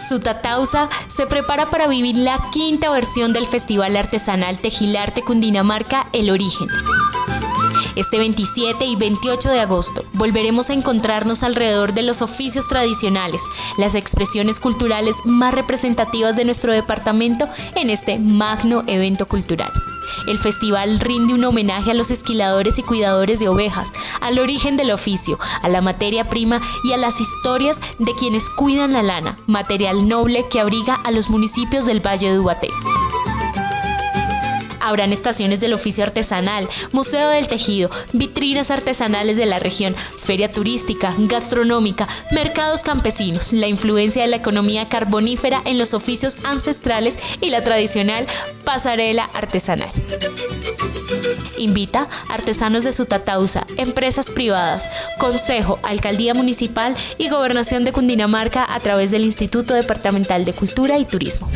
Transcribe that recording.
Sutatausa se prepara para vivir la quinta versión del Festival Artesanal Tejilarte Cundinamarca El Origen. Este 27 y 28 de agosto volveremos a encontrarnos alrededor de los oficios tradicionales, las expresiones culturales más representativas de nuestro departamento en este magno evento cultural. El festival rinde un homenaje a los esquiladores y cuidadores de ovejas, al origen del oficio, a la materia prima y a las historias de quienes cuidan la lana, material noble que abriga a los municipios del Valle de Ubaté. Habrán estaciones del oficio artesanal, museo del tejido, vitrinas artesanales de la región, feria turística, gastronómica, mercados campesinos, la influencia de la economía carbonífera en los oficios ancestrales y la tradicional pasarela artesanal. Invita artesanos de Sutatausa, empresas privadas, Consejo, Alcaldía Municipal y Gobernación de Cundinamarca a través del Instituto Departamental de Cultura y Turismo.